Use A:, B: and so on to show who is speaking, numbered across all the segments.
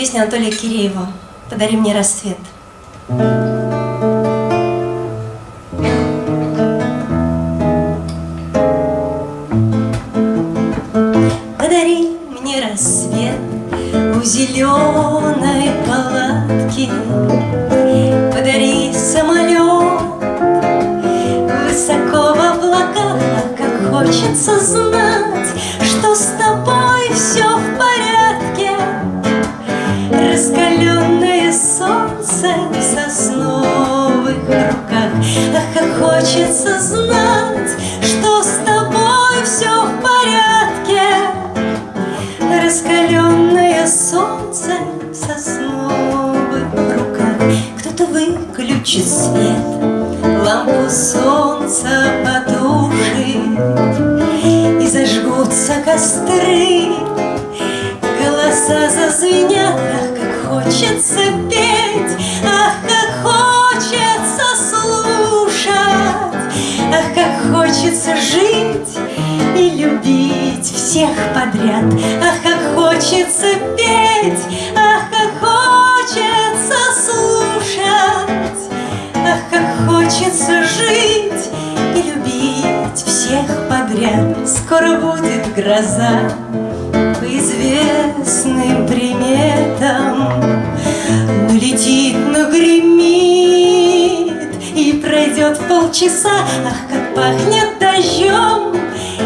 A: Песня Анатолия Киреева «Подари мне рассвет». Подари мне рассвет у зеленой палатки, Подари самолет высоко в облаках, как хочется знать, Раскаленное солнце в руках. Кто-то выключит свет, лампу солнца потушит, И зажгутся костры, голоса зазвенят, ах, как хочется петь, ах, как хочется слушать, ах, как хочется жить всех подряд, ах, как хочется петь, ах, как хочется слушать, ах, как хочется жить и любить всех подряд. Скоро будет гроза по известным приметам, Налетит, нагремит и пройдет полчаса, ах, как пахнет дождем,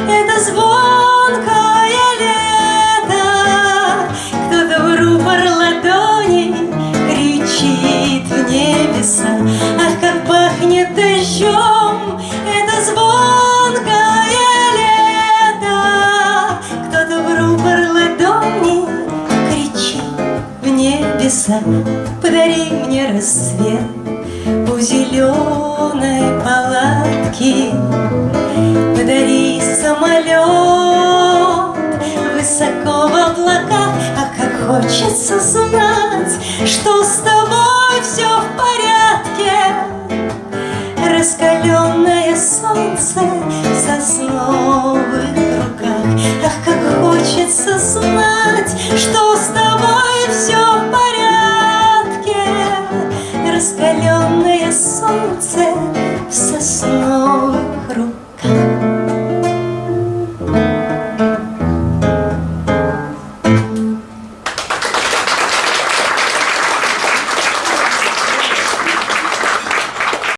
A: это звонкое небеса, подари мне рассвет у зеленой палатки. Подари самолет высоко в облаках, а как хочется знать, что с тобой все в порядке. Раскаленное солнце в сосновых руках, ах, как хочется знать, что said, Cecil.